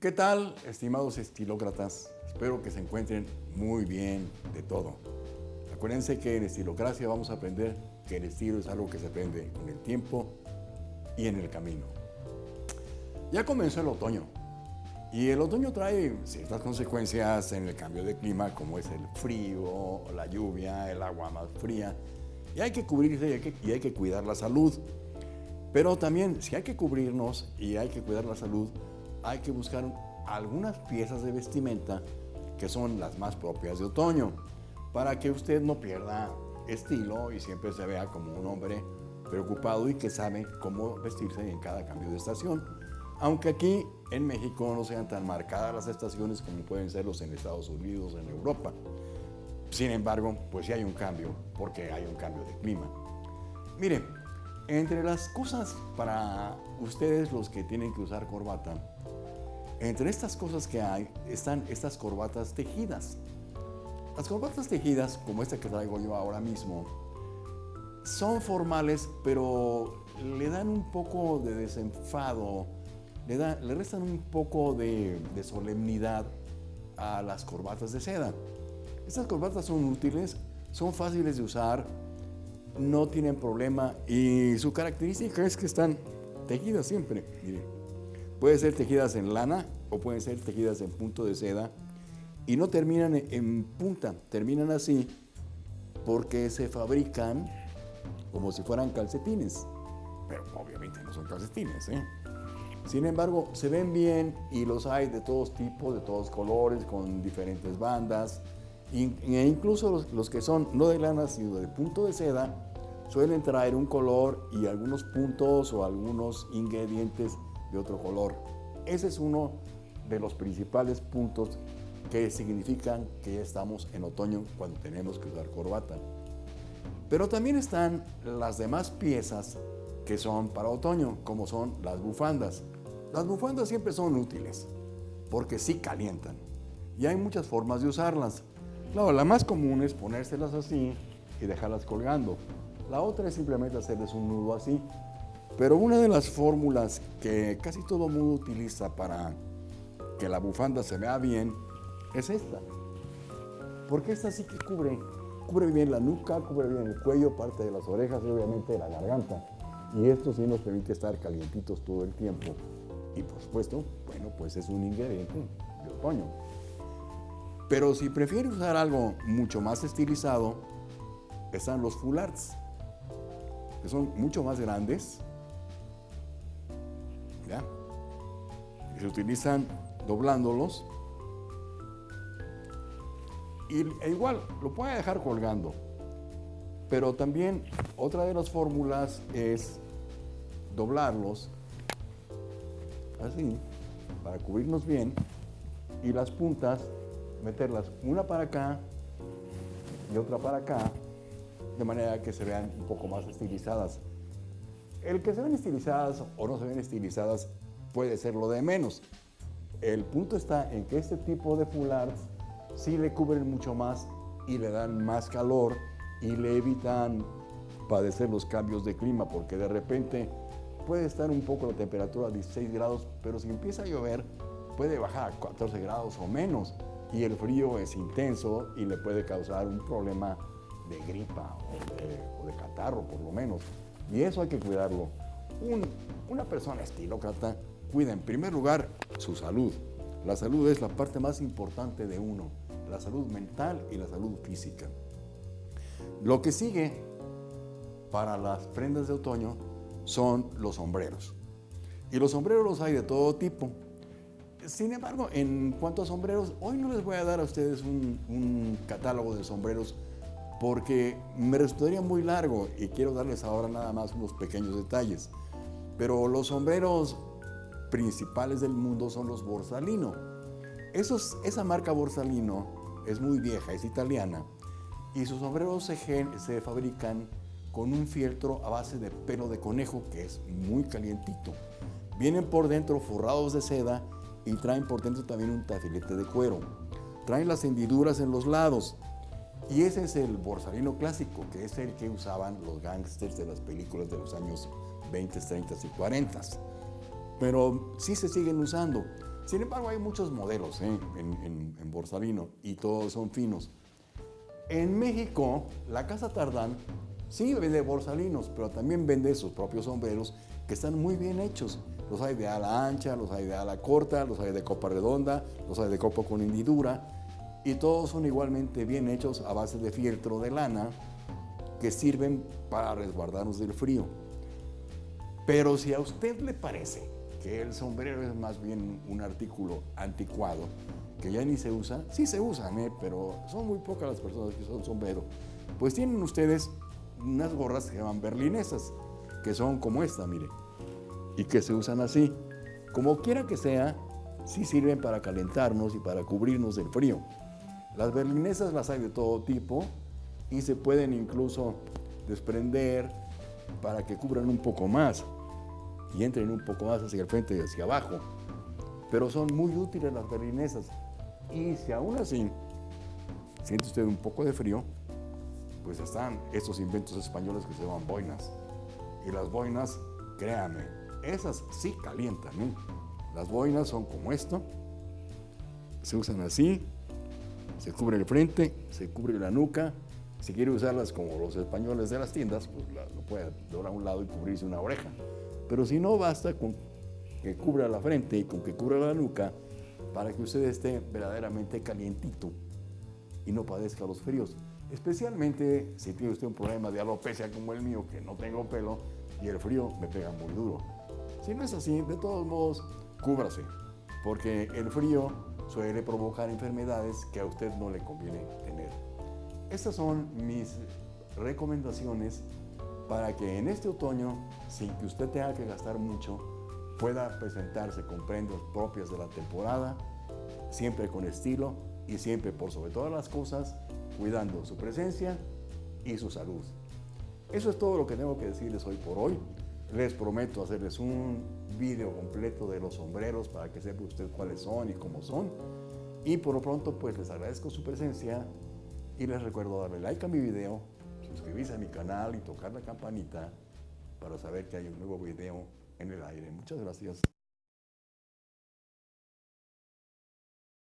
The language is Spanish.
¿Qué tal, estimados estilócratas? Espero que se encuentren muy bien de todo. Acuérdense que en Estilocracia vamos a aprender que el estilo es algo que se aprende con el tiempo y en el camino. Ya comenzó el otoño y el otoño trae ciertas consecuencias en el cambio de clima como es el frío, la lluvia, el agua más fría y hay que cubrirse y hay que, y hay que cuidar la salud. Pero también si hay que cubrirnos y hay que cuidar la salud, hay que buscar algunas piezas de vestimenta que son las más propias de otoño, para que usted no pierda estilo y siempre se vea como un hombre preocupado y que sabe cómo vestirse en cada cambio de estación. Aunque aquí en México no sean tan marcadas las estaciones como pueden serlos en Estados Unidos, en Europa. Sin embargo, pues sí hay un cambio, porque hay un cambio de clima. Miren, entre las cosas para ustedes los que tienen que usar corbata, entre estas cosas que hay están estas corbatas tejidas. Las corbatas tejidas, como esta que traigo yo ahora mismo, son formales, pero le dan un poco de desenfado, le, restan un poco de, solemnidad a las corbatas de seda. Estas corbatas son útiles, son fáciles de usar, no tienen problema y su característica es que están tejidas siempre. Pueden ser tejidas en lana o pueden ser tejidas en punto de seda y no terminan en punta, terminan así porque se fabrican como si fueran calcetines, pero obviamente no son calcetines. ¿eh? Sin embargo, se ven bien y los hay de todos tipos, de todos colores, con diferentes bandas. E incluso los, los, que son no de lana, sino de punto de seda, suelen traer un color y algunos puntos o algunos ingredientes de otro color. Ese es uno de los principales puntos que significan que estamos en otoño cuando tenemos que usar corbata. Pero también están las demás piezas que son para otoño, como son las bufandas. Las bufandas siempre son útiles, porque sí calientan. Y hay muchas formas de usarlas. Claro, la más común es ponérselas así y dejarlas colgando. La otra es simplemente hacerles un nudo así pero una de las fórmulas que casi todo mundo utiliza para que la bufanda se vea bien es esta. Porque esta sí que cubre, cubre bien la nuca, cubre bien el cuello, parte de las orejas y obviamente la garganta. Y esto sí nos permite estar calientitos todo el tiempo. Y por supuesto, bueno, pues es un ingrediente de otoño. Pero si prefiere usar algo mucho más estilizado, están los full que son mucho más grandes, se utilizan doblándolos. Y, e igual, lo puede dejar colgando. Pero también otra de las fórmulas es doblarlos así, para cubrirnos bien, y las puntas meterlas una para acá y otra para acá, de manera que se vean un poco más estilizadas. El que se ven estilizadas o no se ven estilizadas puede ser lo de menos. El punto está en que este tipo de foulards sí le cubren mucho más y le dan más calor y le evitan padecer los cambios de clima porque de repente puede estar un poco la temperatura a 16 grados, pero si empieza a llover puede bajar a 14 grados o menos y el frío es intenso y le puede causar un problema de gripa o de, catarro por lo menos. Y eso hay que cuidarlo. una persona estilócrata cuida en primer lugar su salud. La salud es la parte más importante de uno, la salud mental y la salud física. Lo que sigue para las prendas de otoño son los sombreros. Y los sombreros los hay de todo tipo. Sin embargo, en cuanto a sombreros, hoy no les voy a dar a ustedes un, catálogo de sombreros porque me resultaría muy largo y quiero darles ahora nada más unos pequeños detalles. Pero los sombreros principales del mundo son los Borsalino. Esos, esa marca Borsalino es muy vieja, es italiana, y sus sombreros se, se fabrican con un fieltro a base de pelo de conejo que es muy calientito. Vienen por dentro forrados de seda y traen por dentro también un tafilete de cuero. Traen las hendiduras en los lados. Y ese es el borsalino clásico, que es el que usaban los gángsters de las películas de los años 20, 30 y 40 pero sí se siguen usando. Sin embargo, hay muchos modelos ¿eh? en, en, en Borsalino y todos son finos. En México, la Casa Tardán sí vende borsalinos, pero también vende sus propios sombreros que están muy bien hechos. Los hay de ala ancha, los hay de ala corta, los hay de copa redonda, los hay de copa con hendidura y todos son igualmente bien hechos a base de fieltro de lana que sirven para resguardarnos del frío. Pero si a usted le parece que el sombrero es más bien un artículo anticuado, que ya ni se usa, sí se usan, ¿eh? pero son muy pocas las personas que usan sombrero, pues tienen ustedes unas gorras que se llaman berlinesas, que son como esta, mire, y que se usan así. Como quiera que sea, sí sirven para calentarnos y para cubrirnos del frío. Las berlinesas las hay de todo tipo y se pueden incluso desprender para que cubran un poco más y entren un poco más hacia el frente y hacia abajo. Pero son muy útiles las berlinesas. Y si aún así siente usted un poco de frío, pues están estos inventos españoles que se llaman boinas. Y las boinas, créanme, esas sí calientan. ¿eh? Las boinas son como esto, se usan así, se cubre el frente, se cubre la nuca. Si quiere usarlas como los españoles de las tiendas, pues lo puede doblar a un lado y cubrirse una oreja. Pero si no, basta con que cubra la frente y con que cubra la nuca para que usted esté verdaderamente calientito y no padezca los fríos. Especialmente si tiene usted un problema de alopecia como el mío, que no tengo pelo y el frío me pega muy duro. Si no es así, de todos modos, cúbrase, porque el frío suele provocar enfermedades que a usted no le conviene tener. Estas son mis recomendaciones para que en este otoño, sin que usted tenga que gastar mucho, pueda presentarse con prendas propias de la temporada, siempre con estilo y siempre por sobre todas las cosas, cuidando su presencia y su salud. Eso es todo lo que tengo que decirles hoy por hoy. Les prometo hacerles un video completo de los sombreros para que sepa usted cuáles son y cómo son. Y por lo pronto, pues les agradezco su presencia y les recuerdo darle like a mi video, suscribirse a mi canal y tocar la campanita para saber que hay un nuevo video en el aire. Muchas gracias.